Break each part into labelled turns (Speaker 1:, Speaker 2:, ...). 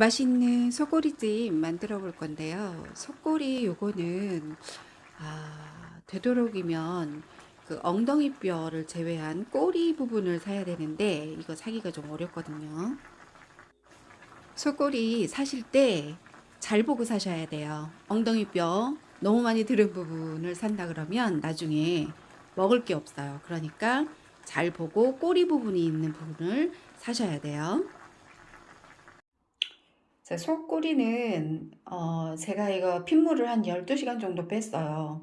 Speaker 1: 맛있는 소꼬리찜 만들어 볼 건데요. 소꼬리 요거는 아, 되도록이면 그 엉덩이 뼈를 제외한 꼬리 부분을 사야 되는데 이거 사기가 좀 어렵거든요. 소꼬리 사실 때 잘 보고 사셔야 돼요. 엉덩이 뼈 너무 많이 들은 부분을 산다 그러면 나중에 먹을 게 없어요. 그러니까 잘 보고 꼬리 부분이 있는 부분을 사셔야 돼요. 자, 속꼬리는 어, 제가 이거 핏물을 한 12시간 정도 뺐어요.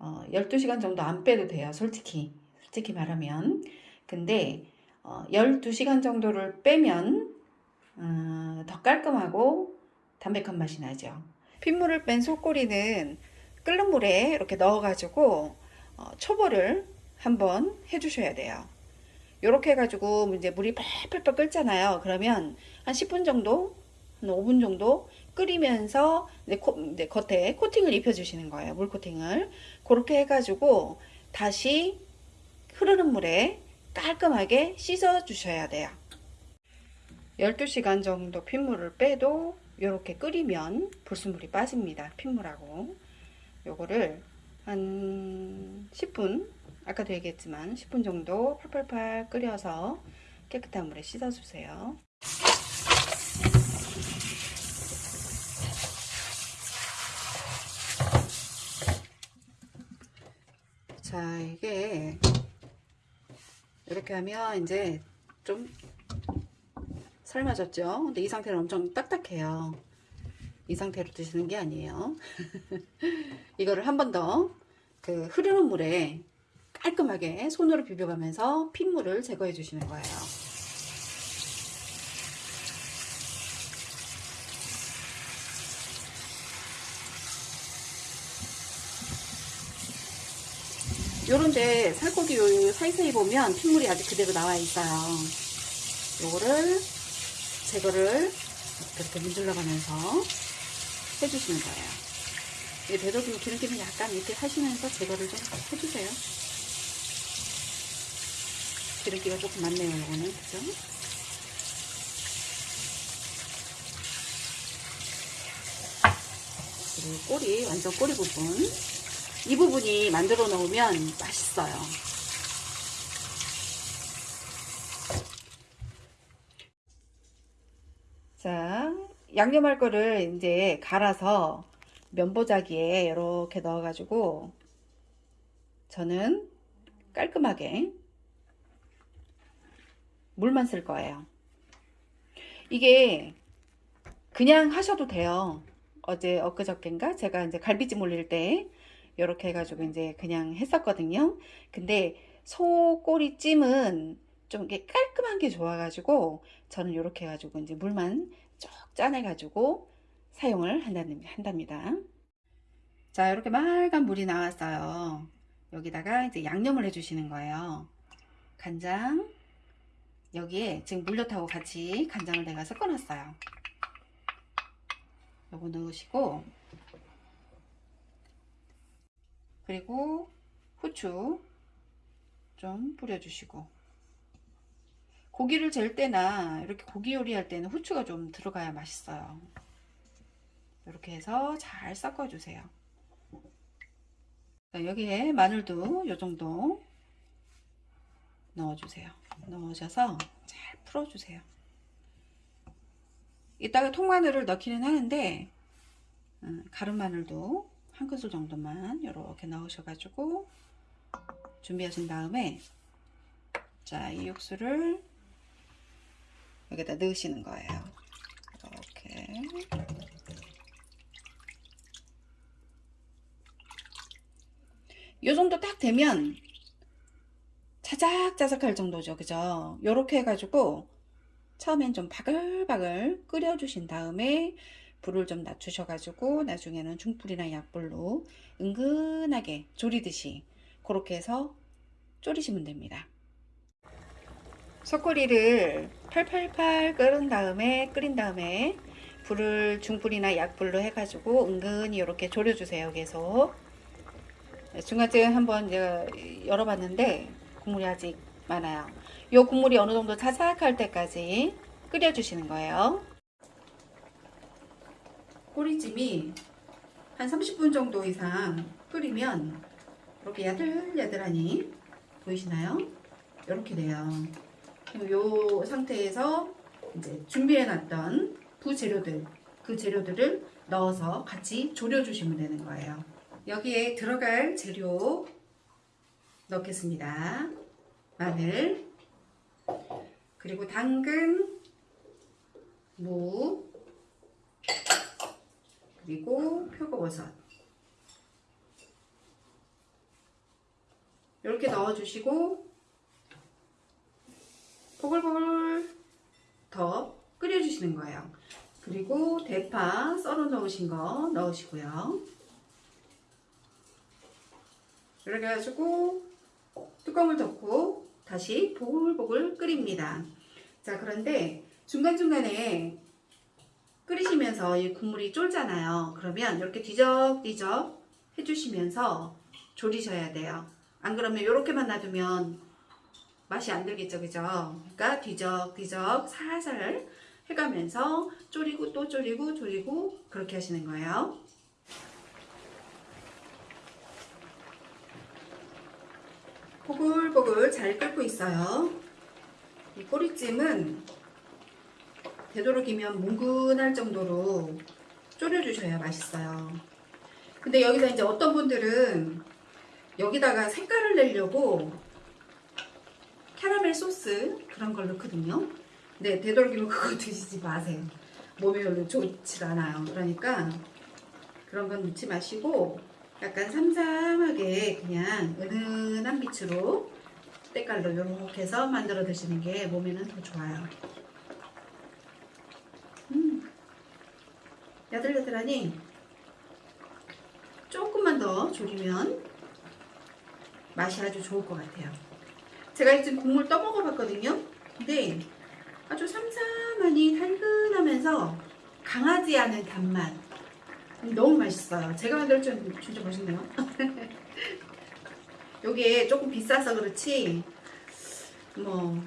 Speaker 1: 어, 12시간 정도 안 빼도 돼요. 솔직히. 솔직히 말하면. 근데 어, 12시간 정도를 빼면 어, 더 깔끔하고 담백한 맛이 나죠. 핏물을 뺀 속꼬리는 끓는 물에 이렇게 넣어가지고 어, 초벌을 한번 해주셔야 돼요. 이렇게 해가지고 이제 물이 펄펄펄 끓잖아요. 그러면 한 10분 정도, 한 5분 정도 끓이면서 이제, 코, 이제 겉에 코팅을 입혀주시는 거예요. 물 코팅을. 그렇게 해가지고 다시 흐르는 물에 깔끔하게 씻어 주셔야 돼요. 12시간 정도 핏물을 빼도 이렇게 끓이면 불순물이 빠집니다. 핏물하고 요거를 한 10분 아까도 얘기했지만 10분 정도 팔팔팔 끓여서 깨끗한 물에 씻어 주세요. 자 이게 이렇게 하면 이제 좀 삶아졌죠? 근데 이 상태는 엄청 딱딱해요. 이 상태로 드시는 게 아니에요. 이거를 한 번 더 그 흐르는 물에 깔끔하게 손으로 비벼가면서 핏물을 제거해 주시는 거예요 요런데 살코기 요 사이사이 보면 핏물이 아직 그대로 나와 있어요 요거를 제거를 이렇게 문질러 가면서 해주시는 거예요. 이 되도록이면 기름기는 약간 이렇게 하시면서 제거를 좀 해주세요. 기름기가 조금 많네요, 이거는. 그죠? 그리고 꼬리, 완전 꼬리 부분. 이 부분이 만들어 놓으면 맛있어요. 자, 양념할 거를 이제 갈아서 면보자기에 이렇게 넣어가지고 저는 깔끔하게 물만 쓸 거예요. 이게 그냥 하셔도 돼요. 어제 엊그저께인가 제가 이제 갈비찜 올릴 때 이렇게 해가지고 이제 그냥 했었거든요. 근데 소꼬리 찜은 좀 이게 깔끔한 게 좋아가지고 저는 이렇게 해가지고 이제 물만 쭉 짜내가지고 사용을 한답니다. 자, 이렇게 맑은 물이 나왔어요. 여기다가 이제 양념을 해주시는 거예요. 간장, 여기에 지금 물엿하고 같이 간장을 내가 섞어놨어요. 요거 넣으시고, 그리고 후추 좀 뿌려주시고, 고기를 젤 때나 이렇게 고기 요리할 때는 후추가 좀 들어가야 맛있어요. 이렇게 해서 잘 섞어주세요. 여기에 마늘도 이 정도 넣어주세요. 넣으셔서 잘 풀어주세요. 이따가 통마늘을 넣기는 하는데 음, 가른 마늘도 한 큰술 정도만 이렇게 넣으셔가지고 준비하신 다음에 자 이 육수를 여기다 넣으시는 거예요. 이렇게. 요 정도 딱 되면 자작자작할 정도죠. 그죠? 요렇게 해가지고 처음엔 좀 바글바글 끓여주신 다음에 불을 좀 낮추셔가지고 나중에는 중불이나 약불로 은근하게 졸이듯이 그렇게 해서 졸이시면 됩니다. 소꼬리를 팔팔팔 끓은 다음에 끓인 다음에 불을 중불이나 약불로 해가지고 은근히 이렇게 졸여주세요 계속. 중간쯤 한번 열어봤는데 국물이 아직 많아요. 이 국물이 어느 정도 자작할 때까지 끓여주시는 거예요 꼬리찜이 한 30분 정도 이상 끓이면 이렇게 야들야들하니 보이시나요? 이렇게 돼요. 그리고 이 상태에서 이제 준비해놨던 부재료들 그 재료들을 넣어서 같이 졸여주시면 되는 거예요. 여기에 들어갈 재료 넣겠습니다. 마늘 그리고 당근 무 그리고 표고버섯 이렇게 넣어주시고 보글보글 더 끓여주시는 거예요. 그리고 대파 썰어 넣으신 거 넣으시고요. 이렇게 해가지고 뚜껑을 덮고 다시 보글보글 끓입니다. 자 그런데 중간중간에 끓이시면서 이 국물이 쫄잖아요. 그러면 이렇게 뒤적뒤적 해주시면서 졸이셔야 돼요. 안 그러면 이렇게만 놔두면 맛이 안 들겠죠, 그죠? 그러니까 뒤적뒤적 살살 해가면서 졸이고 또 졸이고 졸이고 그렇게 하시는 거예요. 보글보글 잘 끓고 있어요. 이 꼬리찜은 되도록이면 뭉근할 정도로 졸여주셔야 맛있어요. 근데 여기서 이제 어떤 분들은 여기다가 색깔을 내려고 캐러멜 소스 그런 걸 넣거든요. 네, 되도록이면 그거 드시지 마세요. 몸에 별로 좋지 않아요. 그러니까 그런 건 넣지 마시고 약간 삼삼하게 그냥 은은한 빛으로 때깔로 이렇게 해서 만들어 드시는 게 몸에는 더 좋아요. 야들야들하니 조금만 더 졸이면 맛이 아주 좋을 것 같아요. 제가 지금 국물 떠먹어 봤거든요. 근데 아주 삼삼하니 달근하면서 강하지 않은 단맛. 너무 맛있어요. 제가 만들 줄 진짜 맛있네요. 요게 조금 비싸서 그렇지 뭐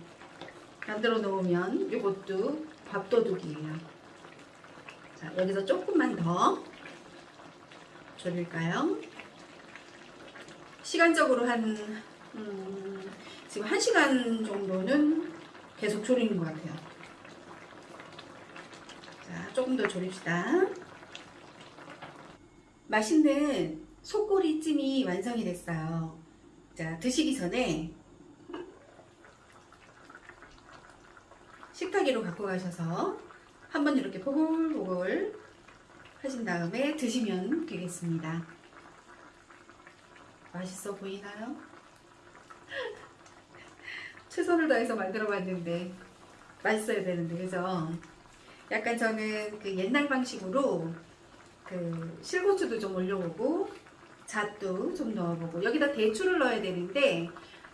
Speaker 1: 만들어 놓으면 요것도 밥도둑이에요. 자 여기서 조금만 더 졸일까요? 시간적으로 한 음, 지금 1시간 정도는 계속 졸이는 것 같아요. 자, 조금 더 졸입시다. 맛있는 속꼬리 찜이 완성이 됐어요. 자, 드시기 전에 식탁 위로 갖고 가셔서 한번 이렇게 보글보글 하신 다음에 드시면 되겠습니다. 맛있어 보이나요? 최선을 다해서 만들어 봤는데 맛있어야 되는데 그죠? 약간 저는 그 옛날 방식으로 그 실고추도 좀 올려보고 잣도 좀 넣어보고 여기다 대추를 넣어야 되는데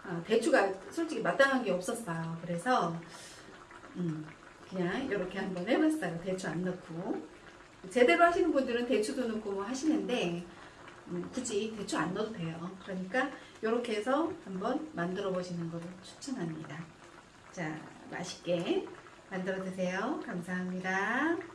Speaker 1: 어, 대추가 솔직히 마땅한 게 없었어요. 그래서 음, 그냥 이렇게 한번 해봤어요. 대추 안 넣고 제대로 하시는 분들은 대추도 넣고 뭐 하시는데 음, 굳이 대추 안 넣어도 돼요. 그러니까 이렇게 해서 한번 만들어 보시는 것을 추천합니다. 자, 맛있게 만들어 드세요. 감사합니다.